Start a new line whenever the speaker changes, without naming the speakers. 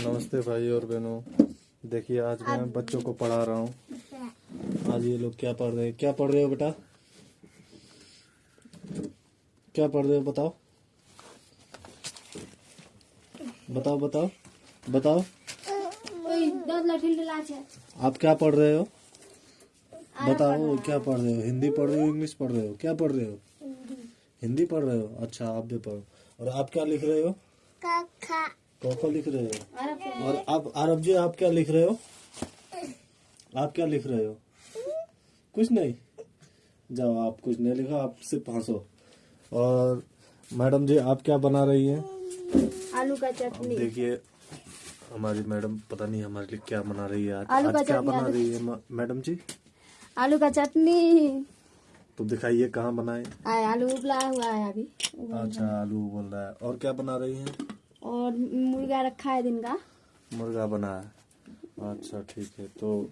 नमस्ते भाई और बहनों। देखिए आज मैं बच्चों को पढ़ा रहा हूँ। आज ये लोग क्या पढ़ रहे हैं? क्या पढ़ रहे हो बेटा? क्या पढ़ रहे हो बताओ। बताओ बताओ बताओ। आप क्या पढ़ रहे हो? बताओ क्या पढ़ रहे हो? हिंदी पढ़ रहे हो इंग्लिश पढ़ रहे हो? क्या पढ़ रहे हो? हिंदी। पढ़ रहे हो? अच्छा आप भी पढ़ो। और आप क्या लिख रहे हो? तोहफा लिख रहे हो? और आप आरब जी आप क्या लिख रहे हो? आप क्या लिख रहे हो? कुछ नहीं। जाओ आप कुछ नहीं लिखा आप सिर्फ़ पाँच और मैडम जी आप क्या बना रही है?
आलू का चटनी।
देखिए हमारी मैडम पता नहीं हमारे लिए क्या बना रही है आज,
आलू का
क्या बना रही है मैडम जी?
आलू का चटनी।
तो दिखाइए कहाँ बनाए।
आलू उबला हुआ है अभी।
अच्छा आलू उबल रहा है। और क्या बना रही है?
और मुर्गा रखा है दिन का।
मुर्गा बना है। अच्छा ठीक है तो